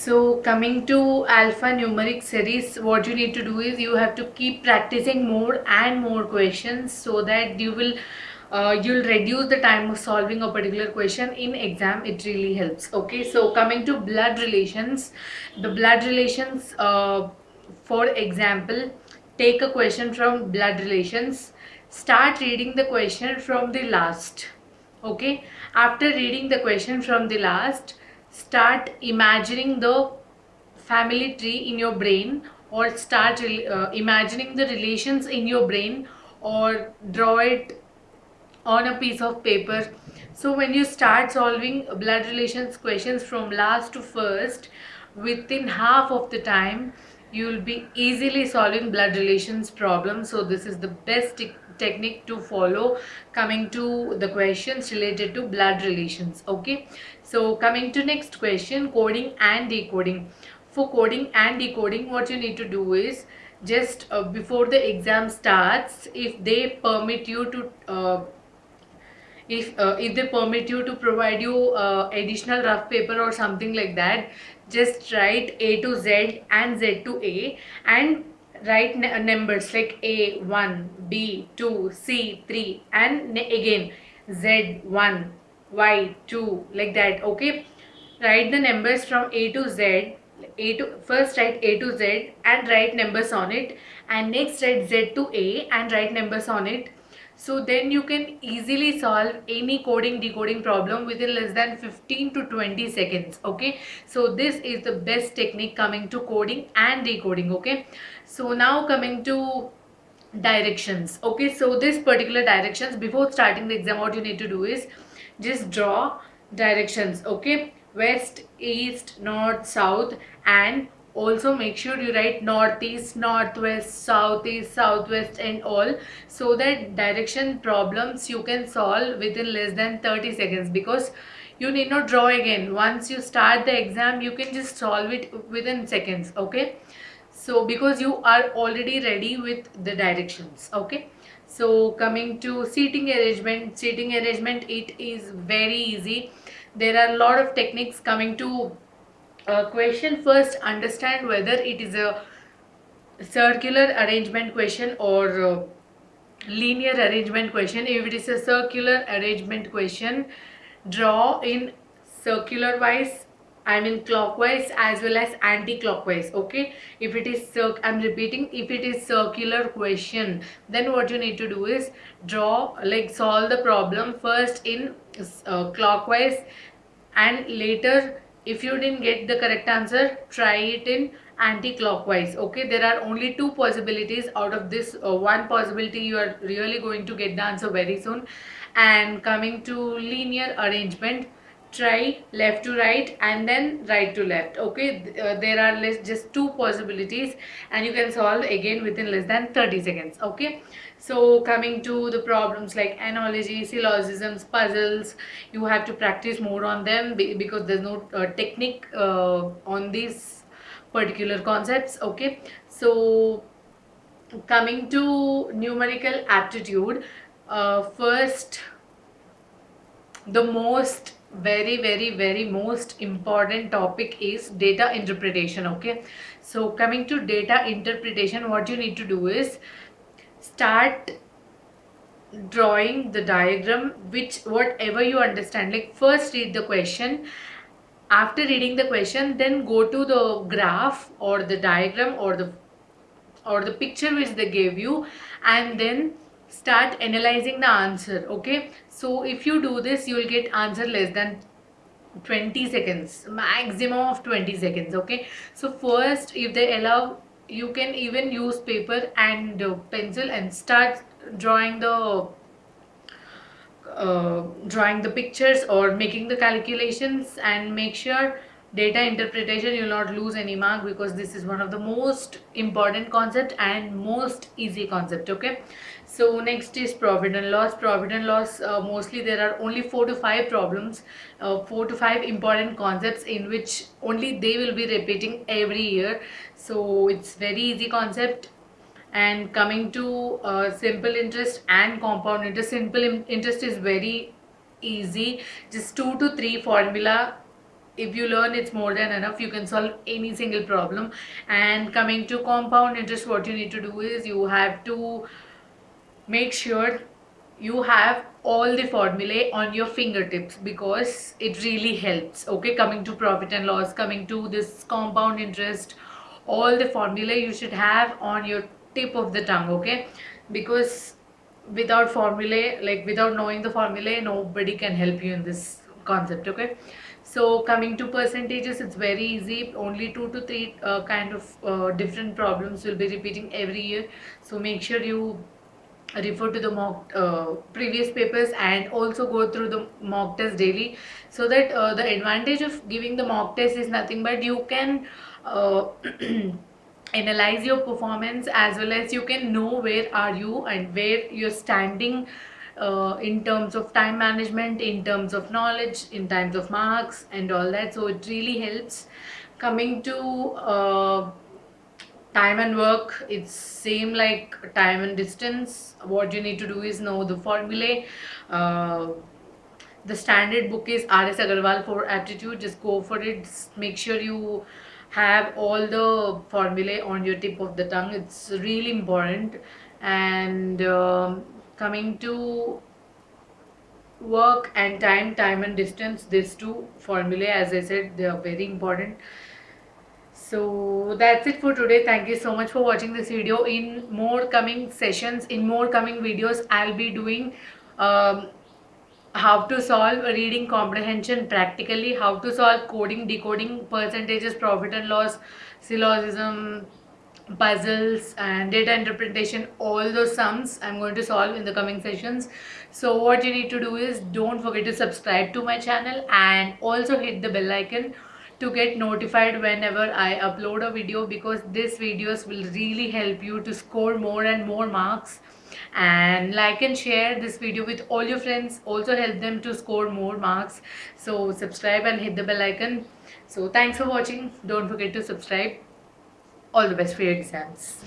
So coming to alphanumeric series, what you need to do is you have to keep practicing more and more questions so that you will uh, you'll reduce the time of solving a particular question in exam. It really helps. Okay so coming to blood relations the blood relations uh, for example take a question from blood relations start reading the question from the last. Okay after reading the question from the last start imagining the family tree in your brain or start uh, imagining the relations in your brain or draw it on a piece of paper. So when you start solving blood relations questions from last to first within half of the time you will be easily solving blood relations problems. So this is the best technique to follow coming to the questions related to blood relations okay? So coming to next question coding and decoding. For coding and decoding what you need to do is just uh, before the exam starts if they permit you to uh, if uh, if they permit you to provide you uh, additional rough paper or something like that just write a to z and z to a and write uh, numbers like a1 b2 c3 and again z1 y2 like that okay? Write the numbers from a to z a to first write a to z and write numbers on it and next write z to a and write numbers on it. So then you can easily solve any coding decoding problem within less than 15 to 20 seconds okay? So this is the best technique coming to coding and decoding okay so now coming to directions. Okay so this particular directions before starting the exam what you need to do is just draw directions. Okay west east north south and also make sure you write northeast northwest southeast southwest and all so that direction problems you can solve within less than 30 seconds because you need not draw again. Once you start the exam you can just solve it within seconds. Okay so because you are already ready with the directions okay? So coming to seating arrangement seating arrangement it is very easy. There are a lot of techniques coming to uh, question. First understand whether it is a circular arrangement question or uh, linear arrangement question. If it is a circular arrangement question draw in circular wise I mean clockwise as well as anti-clockwise okay? If it is I'm repeating if it is circular question then what you need to do is draw like solve the problem first in uh, clockwise and later if you didn't get the correct answer try it in anti-clockwise okay? There are only two possibilities out of this uh, one possibility you are really going to get the answer very soon. And coming to linear arrangement try left to right and then right to left okay? Uh, there are less, just two possibilities and you can solve again within less than 30 seconds okay? So coming to the problems like analogy syllogisms puzzles you have to practice more on them because there's no uh, technique uh, on these particular concepts okay? So coming to numerical aptitude uh, first the most very very very most important topic is data interpretation okay? So coming to data interpretation what you need to do is start drawing the diagram which whatever you understand like first read the question. After reading the question then go to the graph or the diagram or the or the picture which they gave you and then start analyzing the answer okay? So if you do this you will get answer less than 20 seconds maximum of 20 seconds okay? So first if they allow you can even use paper and uh, pencil and start drawing the uh, drawing the pictures or making the calculations and make sure data interpretation you will not lose any mark because this is one of the most important concept and most easy concept okay? So next is profit and loss. Profit and loss uh, mostly there are only four to five problems uh, four to five important concepts in which only they will be repeating every year. So it's very easy concept. And coming to uh, simple interest and compound interest simple interest is very easy. Just two to three formula if you learn it's more than enough. You can solve any single problem. And coming to compound interest what you need to do is you have to make sure you have all the formulae on your fingertips because it really helps. Okay coming to profit and loss coming to this compound interest all the formulae you should have on your tip of the tongue okay? Because without formulae like without knowing the formulae nobody can help you in this concept okay so coming to percentages it's very easy. Only two to three uh, kind of uh, different problems will be repeating every year. So make sure you refer to the mock uh, previous papers and also go through the mock test daily so that uh, the advantage of giving the mock test is nothing but you can uh, analyze your performance as well as you can know where are you and where you're standing uh, in terms of time management in terms of knowledge in terms of marks and all that. So it really helps. Coming to uh, time and work it's same like time and distance. What you need to do is know the formulae. Uh, the standard book is rs agarwal for aptitude. Just go for it. Just make sure you have all the formulae on your tip of the tongue. It's really important. And um, coming to work and time time and distance these two formulae as i said they are very important. So that's it for today. Thank you so much for watching this video. In more coming sessions in more coming videos i'll be doing um, how to solve reading comprehension practically how to solve coding decoding percentages profit and loss syllogism puzzles and data interpretation all those sums i'm going to solve in the coming sessions. So what you need to do is don't forget to subscribe to my channel and also hit the bell icon to get notified whenever I upload a video because these videos will really help you to score more and more marks. And like and share this video with all your friends also help them to score more marks. So subscribe and hit the bell icon. So thanks for watching. Don't forget to subscribe all the best for your exams